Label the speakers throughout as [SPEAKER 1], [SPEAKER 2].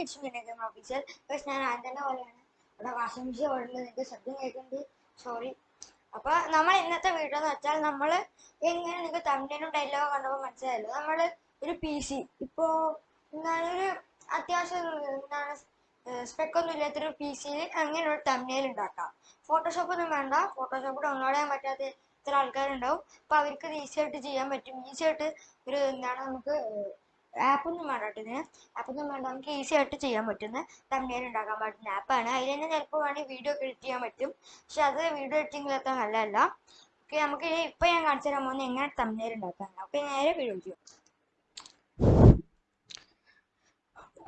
[SPEAKER 1] Kitchen വിനേകം official പക്ഷെ ഞാൻ തന്നെ പോലെയാണ്. ഇവിടെ വാഷിംഗ് മെഷീൻ ഓടുന്നത് നിങ്ങൾക്ക് ശബ്ദം കേൾക്കുന്നുണ്ട്. സോറി അപ്പോൾ നമ്മൾ ഇന്നത്തെ വീഡിയോ എന്ന് വെച്ചാൽ നമ്മൾ എങ്ങനെ നിങ്ങൾക്ക് തമിഴിനും ഡയലോഗ് കണ്ടപ്പോൾ മനസ്സിലായല്ലോ. നമ്മൾ ഒരു പി സി ഇപ്പോ എന്താണ് ഒരു അത്യാവശ്യം എന്താണ് സ്പെക്ക് ഒന്നും ഇല്ലാത്തൊരു പി സിയിൽ അങ്ങനെ ഒരു തമിഴിൽ ഉണ്ടാക്കാം. ഫോട്ടോഷോപ്പ് ഒന്നും വേണ്ട. ഫോട്ടോഷോപ്പ് ഡൗൺലോഡ് ചെയ്യാൻ പറ്റാത്ത ഇത്ര ആൾക്കാരുണ്ടാവും. അപ്പോൾ അവർക്ക് ഈസി ആയിട്ട് ചെയ്യാൻ പറ്റും. ഈസി ആയിട്ട് ഒരു എന്താണ് നമുക്ക് ആപ്പൊന്നും വേണ്ട കേട്ടോ ഇതിന് ആപ്പൊന്നും വേണ്ട. നമുക്ക് ഈസി ആയിട്ട് ചെയ്യാൻ പറ്റുന്ന തമ്മിൽ ഉണ്ടാക്കാൻ പറ്റുന്ന ആപ്പാണ് അതിൽ തന്നെ ചിലപ്പോൾ വേണമെങ്കിൽ വീഡിയോ എഡിറ്റ് ചെയ്യാൻ പറ്റും. പക്ഷെ അത് വീഡിയോ എഡിറ്റിംഗിലൊക്കെ നല്ലതല്ല. ഓക്കെ നമുക്ക് ഇപ്പം ഞാൻ കാണിച്ചു തരാൻ പോകുന്നത് എങ്ങനെ തമ്മിൽ ഉണ്ടാക്കാൻ ഓക്കെ നേരെ വീഡിയോ ചെയ്യും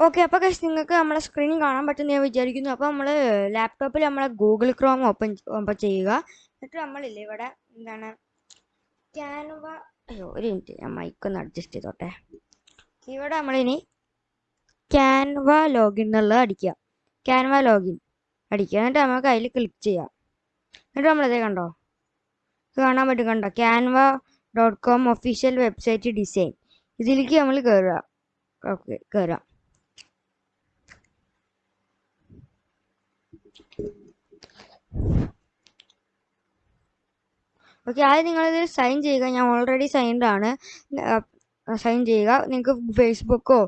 [SPEAKER 1] ഓക്കെ അപ്പോൾ കഴിച്ച് നിങ്ങൾക്ക് നമ്മളെ സ്ക്രീനിൽ കാണാൻ പറ്റുമെന്ന് ഞാൻ വിചാരിക്കുന്നു. അപ്പോൾ നമ്മൾ ലാപ്ടോപ്പിൽ നമ്മളെ ഗൂഗിൾ ക്രോം ഓപ്പൺ ഓപ്പൺ ചെയ്യുക. എന്നിട്ട് നമ്മളില്ലേ ഇവിടെ എന്താണ്? ക്യാൻവ അയ്യോ ഒരു മിനിറ്റ് ഞാൻ മൈക്കൊന്ന് അഡ്ജസ്റ്റ് ചെയ്തോട്ടെ. ഇവിടെ നമ്മളിനി ക്യാൻവ ലോഗിൻ എന്നുള്ളത് അടിക്കുക. ക്യാൻവ ലോഗിൻ അടിക്കുക. എന്നിട്ട് നമുക്ക് അതിൽ ക്ലിക്ക് ചെയ്യാം. എന്നിട്ട് നമ്മളിതേ കണ്ടോ? കാണാൻ പറ്റും കണ്ടോ? Canva dot com official website design ഇതിലേക്ക് നമ്മൾ കയറുക ഓക്കെ കയറാം ഓക്കെ ആദ്യം നിങ്ങളിത് സൈൻ ചെയ്യുക. ഞാൻ ഓൾറെഡി സൈൻഡ് ആണ്. സൈൻ ചെയ്യുക. നിങ്ങൾക്ക് ഫേസ്ബുക്കോ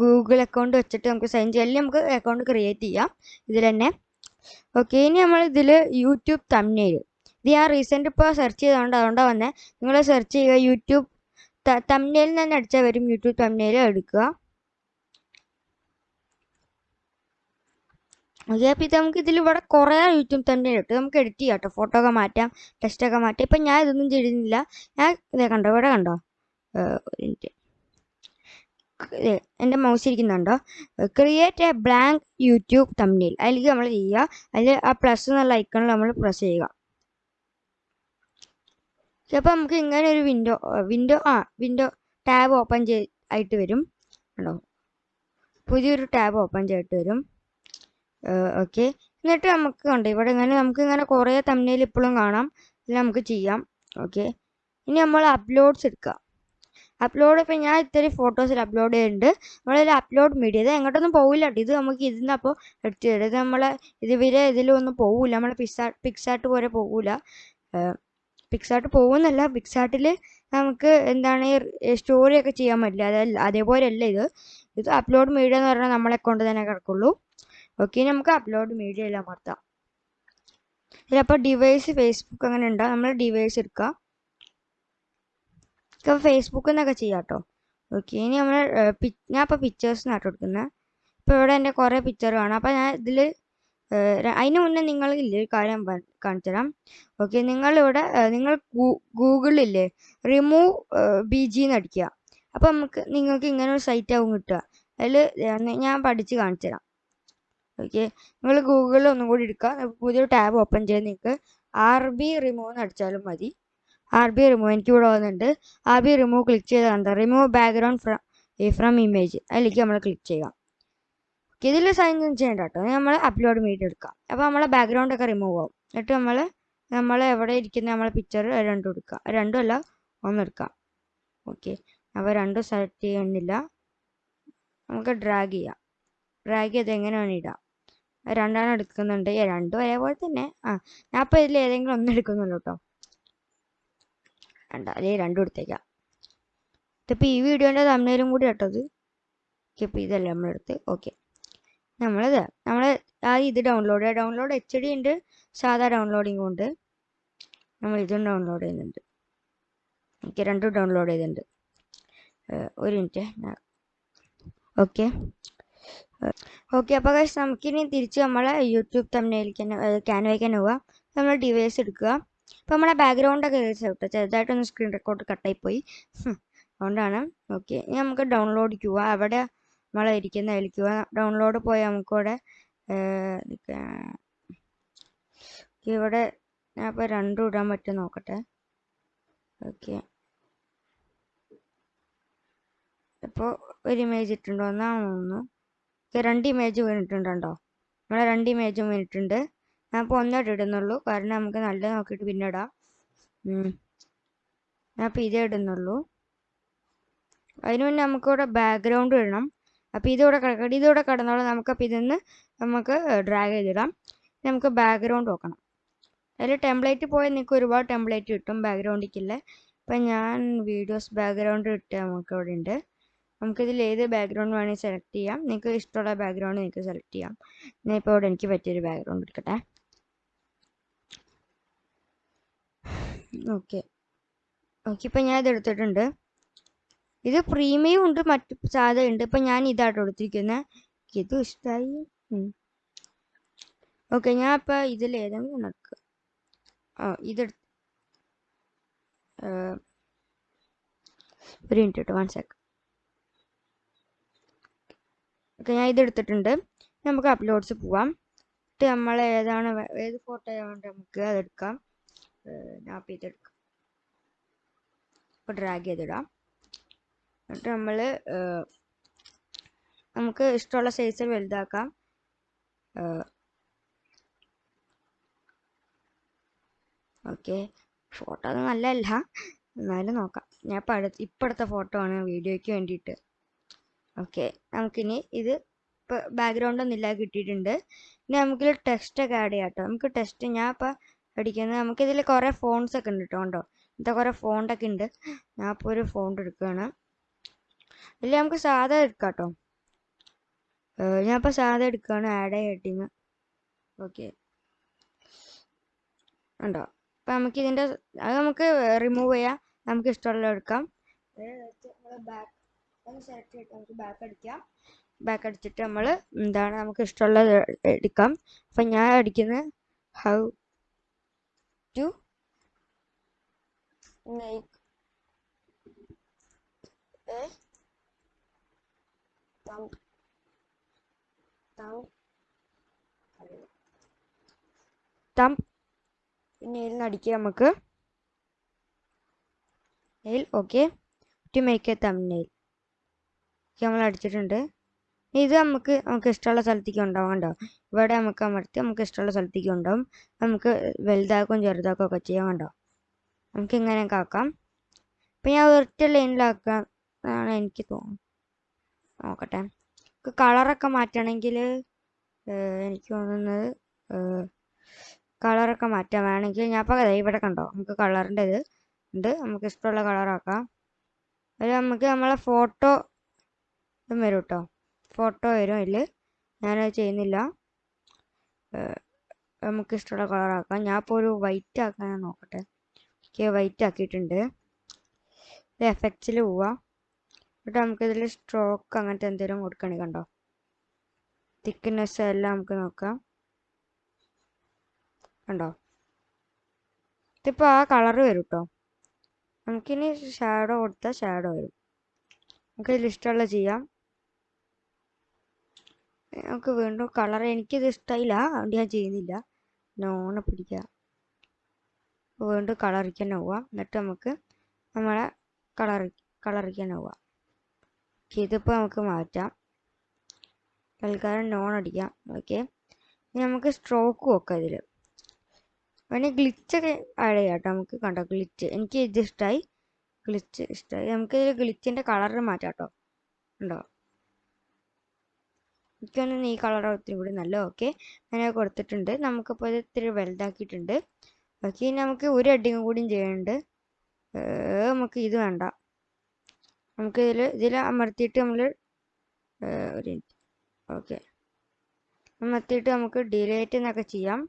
[SPEAKER 1] ഗൂഗിൾ അക്കൗണ്ട് വെച്ചിട്ട് നമുക്ക് സൈൻ ചെയ്യാം. അല്ലെങ്കിൽ നമുക്ക് അക്കൗണ്ട് ക്രിയേറ്റ് ചെയ്യാം. ഇതിൽ തന്നെ. ഓക്കെ ഇനി നമ്മൾ ഇതിൽ യൂട്യൂബ് തമ്മിൽ ഇത് ഞാൻ റീസെന്റ് ഇപ്പോൾ സെർച്ച് ചെയ്തുകൊണ്ട് അതുകൊണ്ടാണ് വന്നത് നിങ്ങൾ സെർച്ച് ചെയ്യുക യൂട്യൂബ് തമ്മിൽ തന്നെ അടിച്ചാൽ വരും യൂട്യൂബ് തമ്മിൽ എടുക്കുക. ഓക്കെ അപ്പോൾ ഇത് നമുക്ക് ഇതിൽ ഇവിടെ കുറേ യൂട്യൂബ് തന്നെ ഇട്ട് നമുക്ക് എഡിറ്റ് ചെയ്യാം കേട്ടോ ഫോട്ടോ ഒക്കെ മാറ്റാം ടെക്സ്റ്റൊക്കെ മാറ്റാം. ഇപ്പം ഞാൻ ഇതൊന്നും ചെയ്തിരുന്നില്ല. ഞാൻ ഇതേ കണ്ടോ? ഇവിടെ കണ്ടോ? എന്റെ മൗസ് ഇരിക്കുന്നുണ്ടോ? ക്രിയേറ്റ് എ ബ്ലാങ്ക് യൂട്യൂബ് തമ്മിൽ അതിലേക്ക് നമ്മൾ ചെയ്യുക. അതിൽ ആ പ്ലസ് എന്നുള്ള ഐക്കണിൽ നമ്മൾ പ്രസ് ചെയ്യുക. അപ്പോൾ നമുക്ക് ഇങ്ങനെ ഒരു വിൻഡോ വിൻഡോ ആ വിൻഡോ ടാബ് ഓപ്പൺ ചെയ് ആയിട്ട് വരും. കണ്ടോ? പുതിയൊരു ടാബ് ഓപ്പൺ ചെയ്തിട്ട് വരും. ഓക്കെ എന്നിട്ട് നമുക്ക് കണ്ടോ ഇവിടെ ഇങ്ങനെ നമുക്ക് ഇങ്ങനെ കുറേ തമ്മിൽ ഇപ്പോഴും കാണാം. ഇത് നമുക്ക് ചെയ്യാം. ഓക്കെ ഇനി നമ്മൾ അപ്ലോഡ്സ് എടുക്കുക. അപ്ലോഡ് ഇപ്പം ഞാൻ ഇത്തിരി ഫോട്ടോസിൽ അപ്ലോഡ് ചെയ്യുന്നുണ്ട് നമ്മളിതിൽ അപ്ലോഡ് മീഡിയ ഇത് എങ്ങോട്ടൊന്നും പോകില്ല കേട്ടോ ഇത് നമുക്ക് ഇതിന്ന് അപ്പോൾ എടുത്ത് തരും. ഇത് നമ്മൾ ഇതുവരെ ഇതിലൊന്നും പോകില്ല നമ്മൾ പിക്സാ പിക്സാർട്ട് പോലെ പോകില്ല പിക്സാർട്ട് പോകുന്നല്ല പിക്സാർട്ടിൽ നമുക്ക് എന്താണ് സ്റ്റോറിയൊക്കെ ചെയ്യാൻ പറ്റില്ല. അതല്ല അതേപോലെയല്ല ഇത്. ഇത് അപ്ലോഡ് മീഡിയ എന്ന് പറഞ്ഞാൽ നമ്മളെ കൊണ്ട് തന്നെ കിടക്കുള്ളൂ. ഓക്കെ നമുക്ക് അപ്ലോഡ് മീഡിയ എല്ലാം അമർത്താം. ഇതിലപ്പോൾ ഡിവൈസ് ഫേസ്ബുക്ക് അങ്ങനെ ഉണ്ടാവും നമ്മൾ ഡിവൈസ് എടുക്കുക ഇപ്പോൾ ഫേസ്ബുക്കിൽ നിന്നൊക്കെ ചെയ്യാം കേട്ടോ ഓക്കെ ഇനി നമ്മൾ ഞാൻ ഇപ്പോൾ പിക്ചേഴ്സിനാട്ടോ എടുക്കുന്നത് ഇപ്പോൾ ഇവിടെ എന്റെ കുറേ പിക്ചർ കാണാം. അപ്പോൾ ഞാൻ ഇതിൽ അതിന് മുന്നേ നിങ്ങൾ ഇല്ലേ ഒരു കാര്യം കാണിച്ചു തരാം. ഓക്കെ നിങ്ങളിവിടെ നിങ്ങൾ ഗൂഗിളില്ലേ റിമൂവ് ബി ജി എന്ന് അടിക്കുക അപ്പോൾ നമുക്ക് നിങ്ങൾക്ക് ഇങ്ങനെ ഒരു സൈറ്റ് ആവും കിട്ടുക. അതിൽ ഞാൻ പഠിച്ച് കാണിച്ചു തരാം. ഓക്കെ നിങ്ങൾ ഗൂഗിളിൽ ഒന്നും കൂടി എടുക്കുക പുതിയൊരു ടാബ് ഓപ്പൺ ചെയ്ത് നിങ്ങൾക്ക് ആർ ബി റിമൂവ് എന്ന് അടിച്ചാലും മതി. ആർ ബി റിമൂവ് എനിക്ക് ഇവിടെ വന്നിട്ടുണ്ട്. ആർ ബി റിമൂവ് ക്ലിക്ക് ചെയ്താൽ എന്താ? Remove background from from image അതിലേക്ക് നമ്മൾ ക്ലിക്ക് ചെയ്യാം. ഓക്കെ ഇതിൽ സൈൻ ഇൻ ചെയ്യേണ്ട കേട്ടോ നമ്മൾ അപ്ലോഡ് മീഡിയ എടുക്കാം. അപ്പോൾ നമ്മളെ ബാക്ക്ഗ്രൗണ്ട് ഒക്കെ റിമൂവ് ആവും. എന്നിട്ട് നമ്മൾ നമ്മൾ എവിടെ ഇരിക്കുന്ന നമ്മളെ പിക്ചർ രണ്ടും എടുക്കുക രണ്ടും അല്ല ഒന്നെടുക്കാം ഓക്കെ അപ്പോൾ രണ്ടും സെലക്ട് ചെയ്യുന്നില്ല. നമുക്ക് ഡ്രാഗ് ചെയ്യാം. ഡ്രാഗ് ചെയ്ത് എങ്ങനെ ഇടാം? രണ്ടാണ് എടുക്കുന്നുണ്ട് രണ്ടും ഒരേപോലെ തന്നെ. ആ ഞാൻ അപ്പോൾ ഇതിൽ ഏതെങ്കിലും ഒന്ന് എടുക്കുന്നുള്ളൂ കേട്ടോ വേണ്ട അല്ലെ? രണ്ടും എടുത്തേക്കാം. ഇതിപ്പോൾ ഈ വീഡിയോന്റെ തമ്മിലും കൂടി കേട്ടത് ഇപ്പോൾ ഇതല്ലേ നമ്മളെടുത്ത് ഓക്കെ നമ്മളിത് നമ്മൾ ആ ഇത് ഡൗൺലോഡ് ഡൗൺലോഡ് എച്ച് ഡി ഉണ്ട് സാധാ ഡൗൺലോഡിങ് ഉണ്ട്. നമ്മൾ ഇതും ഡൗൺലോഡ് ചെയ്യുന്നുണ്ട്. ഓക്കെ രണ്ടും ഡൗൺലോഡ് ചെയ്തിട്ടുണ്ട്. ഒരു മിനിറ്റ്. ഓക്കെ ഓക്കെ അപ്പോൾ കഴിച്ച് നമുക്കിനി തിരിച്ച് നമ്മളെ യൂട്യൂബ് തമ്മിലേക്ക് തന്നെ ക്യാൻവയ്ക്ക് തന്നെ പോവാം. നമ്മൾ ഡിവൈസ് എടുക്കുക. അപ്പോൾ നമ്മളെ ബാക്ക്ഗ്രൗണ്ടൊക്കെ കേട്ടോ ചെറുതായിട്ടൊന്ന് സ്ക്രീൻ റെക്കോർഡ് കട്ടായിപ്പോയി അതുകൊണ്ടാണ്. ഓക്കെ ഇനി നമുക്ക് ഡൗൺലോഡ് ക്യൂ അവിടെ നമ്മൾ ഇരിക്കുന്ന അതിലേക്ക് ഡൗൺലോഡ് പോയാൽ നമുക്കിവിടെ ഇവിടെ ഞാൻ ഇപ്പോൾ രണ്ടും ഇടാൻ പറ്റും നോക്കട്ടെ. ഓക്കെ ഇപ്പോൾ ഒരു ഇമേജ് ഇട്ടുണ്ടോ എന്നാണെന്ന് തോന്നുന്നു. രണ്ട് ഇമേജ് വീണിട്ടുണ്ടോ? നമ്മളെ രണ്ട് ഇമേജും വീണിട്ടുണ്ട്. ഞാൻ ഇപ്പോൾ ഒന്നോട്ട് ഇടുന്നുള്ളൂ. കാരണം നമുക്ക് നല്ല നോക്കിയിട്ട് പിന്നെ ഇടാം. ഞാൻ ഇപ്പോൾ ഇതേ ഇടുന്നുള്ളൂ. അതിന് മുന്നേ നമുക്കിവിടെ ബാക്ക്ഗ്രൗണ്ട് ഇടണം. അപ്പോൾ ഇതിവിടെ കിടക്കട്ടെ ഇതിവിടെ കിടന്നോളാം നമുക്കപ്പോൾ ഇതിന്ന് നമുക്ക് ഡ്രാഗ് ചെയ്തിടാം. നമുക്ക് ബാക്ക്ഗ്രൗണ്ട് നോക്കണം. അതിൽ ടെംപ്ലേറ്റ് പോയാൽ നിങ്ങൾക്ക് ഒരുപാട് ടെംപ്ലേറ്റ് കിട്ടും ബാക്ക്ഗ്രൗണ്ടിക്കില്ലേ ഇപ്പം ഞാൻ വീഡിയോസ് ബാക്ക്ഗ്രൗണ്ട് ഇട്ട് നമുക്ക് ഇവിടെ ഉണ്ട് നമുക്കിതിൽ ഏത് ബാക്ക്ഗ്രൗണ്ട് വേണമെങ്കിൽ സെലക്ട് ചെയ്യാം. നിങ്ങൾക്ക് ഇഷ്ടമുള്ള ബാക്ക്ഗ്രൗണ്ട് നിങ്ങൾക്ക് സെലക്ട് ചെയ്യാം. ഞാൻ ഇപ്പോൾ ഇവിടെ എനിക്ക് പറ്റിയൊരു ബാക്ക്ഗ്രൗണ്ട് എടുക്കട്ടെ. ഓക്കെ. ഓക്കെ ഇപ്പം ഞാൻ ഇത് എടുത്തിട്ടുണ്ട്. ഇത് പ്രീമിയം ഉണ്ട് മറ്റ് സാധാ ഉണ്ട്. ഇപ്പം ഞാൻ ഇതാട്ടോ എടുത്തിരിക്കുന്നത് ഇത് ഇഷ്ടമായി ഓക്കെ ഞാൻ ഇപ്പം ഇതിൽ ഏതെങ്കിലും നടക്കുക ആ ഇതെടുത്ത് ഒരു മിനിറ്റ് കേട്ടോ വൺ സെക്കൻഡ് ഓക്കെ ഞാൻ ഇതെടുത്തിട്ടുണ്ട് നമുക്ക് അപ്ലോഡ്സ് പോവാം. എന്നിട്ട് നമ്മൾ ഏതാണ് ഏത് ഫോട്ടോ വേണ്ടത് നമുക്ക് അതെടുക്കാം ഞാൻ ചെയ്തെടുക്കാം ഇപ്പോൾ ഡ്രാഗ് ചെയ്തിടാം. എന്നിട്ട് നമ്മൾ നമുക്ക് ഇഷ്ടമുള്ള സൈസിൽ വലുതാക്കാം. ഓക്കെ. ഫോട്ടോ അത് നല്ലതല്ല. എന്നാലും നോക്കാം. ഞാൻ ഇപ്പം അടുത്ത് ഇപ്പോഴത്തെ ഫോട്ടോ ആണ് വീഡിയോയ്ക്ക് വേണ്ടിയിട്ട്. ഓക്കെ. നമുക്കിനി ഇത് ഇപ്പോൾ ബാക്ക്ഗ്രൗണ്ട് ഒന്നും ഇല്ലാതെ കിട്ടിയിട്ടുണ്ട്. ഇനി നമുക്കിത് ടെക്സ്റ്റ് ഒക്കെ ആഡ് ചെയ്യാം കേട്ടോ നമുക്ക് ടെക്സ്റ്റ് ഞാൻ ഇപ്പോൾ അടിക്കുന്നത് നമുക്കിതിൽ കുറേ ഫോൺസ് ഒക്കെ ഉണ്ട് കേട്ടോ കണ്ടോ? ഇന്നത്തെ കുറേ ഫോണ്ടൊക്കെ ഉണ്ട്. ഞാൻ ഇപ്പോൾ ഒരു ഫോണ്ട് എടുക്കുകയാണ് ഇതിൽ നമുക്ക് സാധാ എടുക്കാം കേട്ടോ ഞാൻ ഇപ്പോൾ സാധാ എടുക്കുകയാണ് ആഡ് ഹെഡിങ് ഓക്കെ ഉണ്ടോ അപ്പം നമുക്ക് ഇതിന്റെ അത് നമുക്ക് റിമൂവ് ചെയ്യാം. നമുക്ക് ഇഷ്ടമുള്ള എടുക്കാം. ബാക്ക് സെലക്ട് ചെയ്തിട്ട് നമുക്ക് ബാക്ക് അടിക്കാം. ബാക്ക് അടിച്ചിട്ട് നമ്മൾ എന്താണ് നമുക്ക് ഇഷ്ടമുള്ളത് എടുക്കാം. അപ്പം ഞാൻ അടിക്കുന്നത് how to make a thumb thumb thumb നിന്ന് അടിക്കുക നമുക്ക്. Nail okay to make a thumbnail നമ്മൾ അടിച്ചിട്ടുണ്ട്. ഇത് നമുക്ക് നമുക്ക് ഇഷ്ടമുള്ള സ്ഥലത്തേക്ക് ഉണ്ടാവും കണ്ടോ? ഇവിടെ നമുക്ക് അമർത്തി നമുക്ക് ഇഷ്ടമുള്ള സ്ഥലത്തേക്ക് ഉണ്ടാവും നമുക്ക് വലുതാക്കും ചെറുതാക്കും ഒക്കെ ചെയ്യാം കണ്ടോ? നമുക്ക് ഇങ്ങനെയൊക്കെ ആക്കാം. ഇപ്പം ഞാൻ ഒരൊറ്റ ലൈനിലാക്കാം എന്നാണ് എനിക്ക് തോന്നുന്നത്. നോക്കട്ടെ. കളറൊക്കെ മാറ്റണമെങ്കിൽ എനിക്ക് തോന്നുന്നത് കളറൊക്കെ മാറ്റാൻ വേണമെങ്കിൽ ഞാൻ ഇപ്പോൾ ഇവിടെ കണ്ടോ? നമുക്ക് കളറിന്റെ ഇത് ഉണ്ട്. നമുക്ക് ഇഷ്ടമുള്ള കളറാക്കാം അത് നമുക്ക് നമ്മളെ ഫോട്ടോ വരും കേട്ടോ. ഫോട്ടോ വരും അതിൽ ഞാനത് ചെയ്യുന്നില്ല. നമുക്ക് ഇഷ്ടമുള്ള കളറാക്കാം. ഞാൻ ഇപ്പോൾ ഒരു വൈറ്റ് ആക്കാൻ നോക്കട്ടെ. ഓക്കെ വൈറ്റ് ആക്കിയിട്ടുണ്ട്. ഇത് എഫക്ട്സിൽ പോവാം. എന്നിട്ട് നമുക്കിതിൽ സ്ട്രോക്ക് അങ്ങനത്തെ എന്തെങ്കിലും കൊടുക്കണേ കണ്ടോ? തിക്നെസ് എല്ലാം നമുക്ക് നോക്കാം. കണ്ടോ? ഇതിപ്പോൾ ആ കളർ വരും കേട്ടോ നമുക്കിനി ഷാഡോ കൊടുത്താൽ ഷാഡോ വരും. നമുക്ക് ഇതിൽ ഇഷ്ടമുള്ള ചെയ്യാം. നമുക്ക് വീണ്ടും കളർ എനിക്കിത് ഇഷ്ടമായില്ല അതുകൊണ്ട് ഞാൻ ചെയ്യുന്നില്ല. നോണ പിടിക്കുക. വീണ്ടും കളറിക്ക് തന്നെ പോവാം. എന്നിട്ട് നമുക്ക് നമ്മളെ കളർ കളറിക്ക് തന്നെ പോവാം. ഇതിപ്പോൾ നമുക്ക് മാറ്റാം. തൽക്കാലം നോൺ അടിക്കാം. ഓക്കെ ഇനി നമുക്ക് സ്ട്രോക്ക് നോക്കാം ഇതിൽ വേണമെങ്കിൽ ഗ്ലിച്ചൊക്കെ ആഡ് ചെയ്യാം കേട്ടോ നമുക്ക്. കണ്ടോ ഗ്ലിച്ച് എനിക്ക് ഇത് ഇഷ്ടമായി ഗ്ലിച്ച് ഇഷ്ടമായി നമുക്ക് ഇതിൽ ഗ്ലിച്ചിന്റെ കളർ മാറ്റാം കേട്ടോ. ഉണ്ടോ എനിക്കൊന്നും ഈ കളർ ഒത്തിരി കൂടി നല്ല ഓക്കെ അങ്ങനെ കൊടുത്തിട്ടുണ്ട്. നമുക്കിപ്പോൾ ഇത് ഇത്തിരി വലുതാക്കിയിട്ടുണ്ട്. ഓക്കെ ഇനി നമുക്ക് ഒരു അഡിങ്ങും കൂടിയും ചെയ്യുന്നുണ്ട് നമുക്ക് ഇത് വേണ്ട. നമുക്ക് ഇതിൽ ഇതിൽ അമർത്തിയിട്ട് നമ്മൾ ഒരു ഓക്കെ അമർത്തിയിട്ട് നമുക്ക് ഡിലേറ്റ് എന്നൊക്കെ ചെയ്യാം.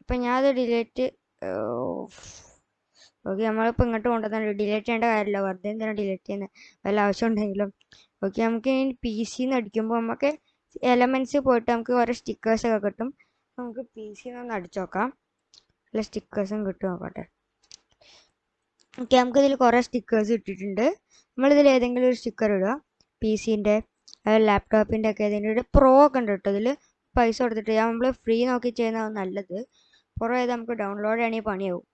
[SPEAKER 1] അപ്പം ഞാനത് ഡിലേറ്റ് ഓക്കെ നമ്മളിപ്പോൾ ഇങ്ങോട്ട് കൊണ്ടുവന്നിട്ട് ഡിലേറ്റ് ചെയ്യേണ്ട കാര്യമില്ല. വെറുതെ എന്തിനാണ് ഡിലേറ്റ് ചെയ്യുന്നത് വല്ല ആവശ്യം ഉണ്ടെങ്കിലും ഓക്കെ നമുക്ക് ഇനി പി സിന്ന് അടിക്കുമ്പോൾ നമുക്ക് എലമെന്റ്സ് പോയിട്ട് നമുക്ക് കുറേ സ്റ്റിക്കേഴ്സ് ഒക്കെ കിട്ടും. നമുക്ക് പി സിന്ന് ഒന്ന് അടിച്ചു നോക്കാം. നല്ല സ്റ്റിക്കേഴ്സും കിട്ടും നോക്കട്ടെ ഓക്കെ നമുക്കിതിൽ കുറേ സ്റ്റിക്കേഴ്സ് ഇട്ടിട്ടുണ്ട്. നമ്മളിതിൽ ഏതെങ്കിലും ഒരു സ്റ്റിക്കർ ഇടുക. പി സിന്റെ ലാപ്ടോപ്പിന്റെ ഒക്കെ ഏതെങ്കിലും പ്രോ ഒക്കെ ഉണ്ട് കേട്ടോ ഇതിൽ പൈസ കൊടുത്തിട്ട് നമ്മൾ ഫ്രീ നോക്കി ചെയ്യുന്നതാണ് നല്ലത്. പുറം ഏത് നമുക്ക് ഡൗൺലോഡ് ചെയ്യണമെങ്കിൽ പണിയാവും.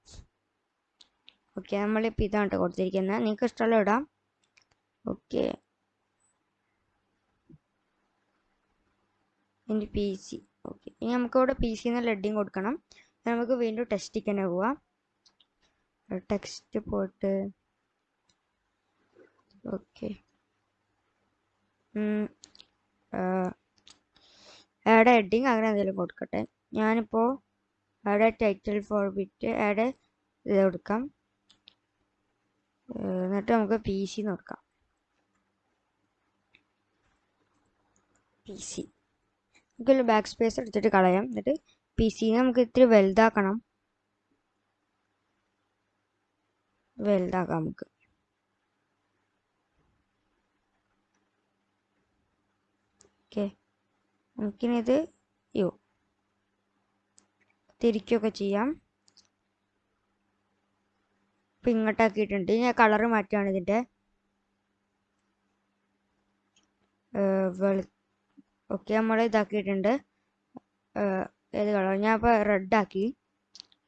[SPEAKER 1] ഓക്കെ നമ്മളിപ്പോൾ ഇതാണ് കേട്ടോ കൊടുത്തിരിക്കുന്നത് നിങ്ങൾക്ക് ഇഷ്ടമുള്ള ഇടാം. ഓക്കെ ഇനി പി സി ഓക്കെ ഇനി നമുക്കിവിടെ പി സി എന്ന ലെഡിങ് കൊടുക്കണം. നമുക്ക് വീണ്ടും ടെക്സ്റ്റ് തന്നെ പോവാം. ടെക്സ്റ്റ് പോയിട്ട് ഓക്കെ ആഡ് ഹെഡിങ് അങ്ങനെ എന്തെങ്കിലും കൊടുക്കട്ടെ. ഞാനിപ്പോൾ add title for bit add ഇത് കൊടുക്കാം. എന്നിട്ട് നമുക്ക് പി സി നോക്കാം പി സി നമുക്കൊരു ബാക്ക് സ്പേസ് എടുത്തിട്ട് കളയാം. എന്നിട്ട് പി സിനെ നമുക്ക് ഇത്തിരി വലുതാക്കണം. വലുതാക്കാം നമുക്ക്. ഓക്കെ നമുക്കിനിത് യോ. തിരിക്കുകയൊക്കെ ചെയ്യാം. ഇപ്പം ഇങ്ങോട്ടാക്കിയിട്ടുണ്ട്. ഞാൻ കളറ് മാറ്റുകയാണ് ഇതിന്റെ. വെളു ഓക്കെ നമ്മൾ ഇതാക്കിയിട്ടുണ്ട്. ഏത് കളർ? ഞാൻ ഇപ്പോൾ റെഡ് ആക്കി.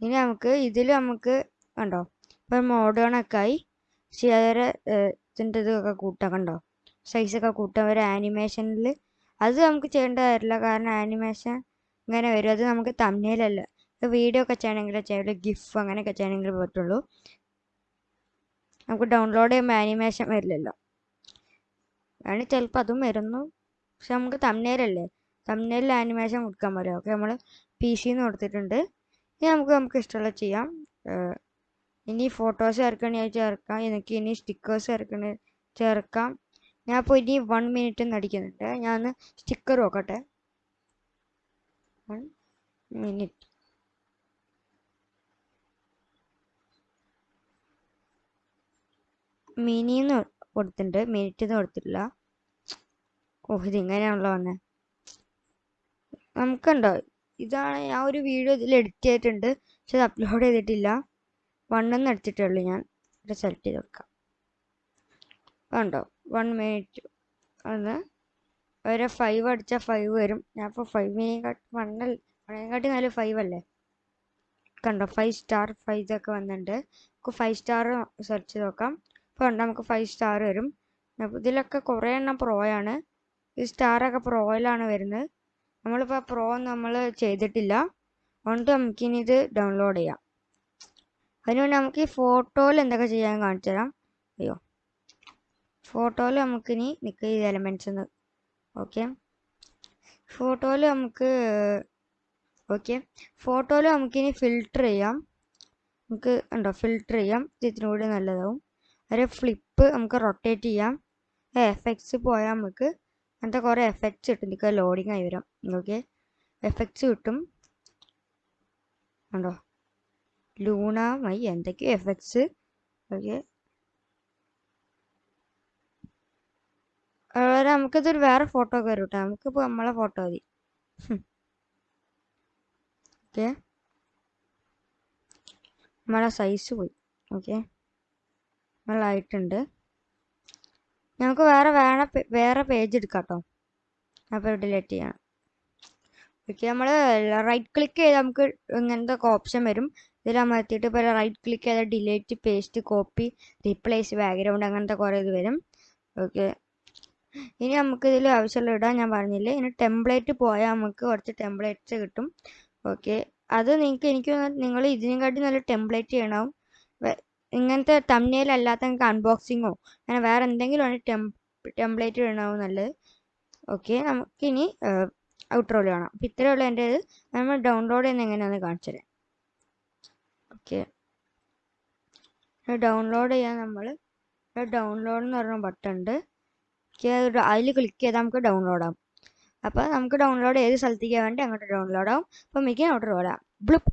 [SPEAKER 1] ഇനി നമുക്ക് ഇതിൽ നമുക്ക് കണ്ടോ? ഇപ്പം മോഡ് ഒക്കെ ആയി. ശേര ഇതിന്റെ ഇതൊക്കെ കൂട്ടാം കണ്ടോ? സൈസൊക്കെ കൂട്ടാം. ഒരു ആനിമേഷനിൽ അത് നമുക്ക് ചെയ്യേണ്ട കാര്യമില്ല. കാരണം ആനിമേഷൻ ഇങ്ങനെ വരും. അത് നമുക്ക് തമ്മിലല്ല വീഡിയോ ഒക്കെ ചെയ്യണമെങ്കിൽ ചെയ്യാം. ഗിഫ് അങ്ങനെയൊക്കെ ചെയ്യണമെങ്കിൽ പറ്റുള്ളൂ. നമുക്ക് ഡൗൺലോഡ് ചെയ്യുമ്പോൾ ആനിമേഷൻ വരില്ലല്ലോ. വേണമെങ്കിൽ ചിലപ്പോൾ അതും വരുന്നു. പക്ഷെ നമുക്ക് തമ്മിലല്ലേ തമ്മിലിൽ ആനിമേഷൻ കൊടുക്കാൻ പറ്റും ഓക്കെ നമ്മൾ പി സിന്ന് കൊടുത്തിട്ടുണ്ട്. ഇനി നമുക്ക് നമുക്ക് ഇഷ്ടമുള്ള ചെയ്യാം. ഇനി ഫോട്ടോസ് ചേർക്കണമെങ്കിൽ ചേർക്കാം. എനിക്ക് ഇനി സ്റ്റിക്കേഴ്സ് ചേർക്കണ ചേർക്കാം. ഞാൻ ഇപ്പോൾ ഇനി വൺ മിനിറ്റ് നടിക്കുന്നുണ്ട് ഞാൻ ഒന്ന് സ്റ്റിക്കർ നോക്കട്ടെ. വൺ മിനിറ്റ് മിനിന്ന് കൊടുത്തിട്ടുണ്ട്. മിനിറ്റ് എന്ന് കൊടുത്തിട്ടില്ല. ഓ ഇത് ഇങ്ങനെയാണല്ലോ വന്നെ. നമുക്കുണ്ടോ? ഇതാണ് ഞാൻ ഒരു വീഡിയോ ഇതിൽ എഡിറ്റ് ചെയ്തിട്ടുണ്ട്. പക്ഷെ അത് അപ്ലോഡ് ചെയ്തിട്ടില്ല. വണ്ണെന്ന് എടുത്തിട്ടേ ഉള്ളൂ ഞാൻ. ഇവിടെ സെലക്ട് ചെയ്ത് കൊടുക്കാം കണ്ടോ? വൺ മിനിറ്റ് ഒന്ന് ഒരു ഫൈവ് അടിച്ചാൽ ഫൈവ് വരും. ഞാൻ ഇപ്പോൾ മിനിറ്റ് വണ്ണൽ വണ്ണേക്കാട്ടി നല്ല ഫൈവ് അല്ലേ? കണ്ടോ? ഫൈവ് സ്റ്റാർ ഫൈവ് ഇതൊക്കെ വന്നിട്ടുണ്ട്. നമുക്ക് ഫൈവ് സ്റ്റാർ സെർച്ച് ചെയ്ത് നോക്കാം. ഇപ്പോൾ കണ്ടോ? നമുക്ക് ഫൈവ് സ്റ്റാർ വരും. ഇതിലൊക്കെ കുറേ എണ്ണം പ്രോയാണ് ഈ സ്റ്റാറൊക്കെ പ്രോയിലാണ് വരുന്നത്. നമ്മളിപ്പോൾ പ്രോ നമ്മൾ ചെയ്തിട്ടില്ല. അതുകൊണ്ട് നമുക്കിനി ഇത് ഡൗൺലോഡ് ചെയ്യാം. അതിനുവേണ്ടി നമുക്ക് ഈ ഫോട്ടോയിൽ എന്തൊക്കെ ചെയ്യാൻ കാണിച്ചു തരാം. അയ്യോ. ഫോട്ടോയിൽ നമുക്കിനി നിൽക്കുക ഈ എലമെന്റ്സ് ഒന്ന്. ഓക്കെ ഫോട്ടോയിൽ നമുക്ക് ഓക്കെ ഫോട്ടോയിൽ നമുക്കിനി ഫിൽട്ടർ ചെയ്യാം. നമുക്ക് ഉണ്ടോ? ഫിൽട്ടർ ചെയ്യാം. ഇതിനൂടെ നല്ലതാവും. ഒരു ഫ്ലിപ്പ് നമുക്ക് റൊട്ടേറ്റ് ചെയ്യാം. എഫക്ട്സ് പോയാൽ നമുക്ക് അങ്ങനത്തെ കുറേ എഫക്ട്സ് കിട്ടും. നിങ്ങൾക്ക് ലോഡിങ് ആയി വരാം. ഓക്കെ എഫക്ട്സ് കിട്ടും. ഉണ്ടോ ലൂണ മൈ എന്തൊക്കെയോ എഫക്ട്സ് ഓക്കെ അതുപോലെ നമുക്കിതൊരു വേറെ ഫോട്ടോ ഒക്കെ വരും കേട്ടോ നമുക്കിപ്പോൾ നമ്മളെ ഫോട്ടോ മതി. ഓക്കെ നമ്മളെ സൈസ് പോയി. ഓക്കെ നമ്മളായിട്ടുണ്ട് നമുക്ക് വേറെ വേറെ വേറെ പേജ് എടുക്കാം കേട്ടോ അപ്പോൾ ഡിലീറ്റ് ചെയ്യണം ഓക്കെ നമ്മൾ റൈറ്റ് ക്ലിക്ക് ചെയ്ത് നമുക്ക് ഇങ്ങനത്തെ ഓപ്ഷൻ വരും. ഇതിൽ അമർത്തിയിട്ട് ഇപ്പോൾ റൈറ്റ് ക്ലിക്ക് ചെയ്താൽ delete paste copy replace background അങ്ങനത്തെ കുറേ ഇത് വരും. ഓക്കെ ഇനി നമുക്ക് ഇതിൽ ആവശ്യമുള്ള ഇടാൻ ഞാൻ പറഞ്ഞില്ലേ? ഇനി ടെംപ്ലേറ്റ് പോയാൽ നമുക്ക് കുറച്ച് ടെംപ്ലേറ്റ്സ് കിട്ടും. ഓക്കെ അത് നിങ്ങൾക്ക് എനിക്ക് നിങ്ങൾ ഇതിനെക്കാട്ടി നല്ല ടെംപ്ലേറ്റ് ചെയ്യണം? ഇങ്ങനത്തെ തമ്മിൽ അല്ലാത്ത നിങ്ങൾക്ക് അൺബോക്സിങ്ങോ അങ്ങനെ വേറെ എന്തെങ്കിലും ആണ് ടെംപ്ലേറ്റ് ഇടണമാവും നല്ലത്. ഓക്കെ നമുക്കിനി ഔട്ട്രോയിൽ വേണം അപ്പം ഇത്രയേ ഉള്ളൂ എന്റെ ഇത് നമ്മൾ ഡൗൺലോഡ് ചെയ്യുന്ന എങ്ങനെയാണെന്ന് കാണിച്ചു ഓക്കെ ഡൗൺലോഡ് ചെയ്യാൻ നമ്മൾ ഡൗൺലോഡ് എന്ന് പറഞ്ഞ ബട്ടൺ ഉണ്ട്. അതിൽ ക്ലിക്ക് ചെയ്താൽ നമുക്ക് ഡൗൺലോഡ് ആവും. അപ്പോൾ നമുക്ക് ഡൗൺലോഡ് ഏത് സ്ഥലത്തേക്ക് വേണ്ടി അങ്ങോട്ട് ഡൗൺലോഡ് ആവും. അപ്പോൾ മിക്ക ഔട്ടർ വരാം ബ്ലിപ്പ്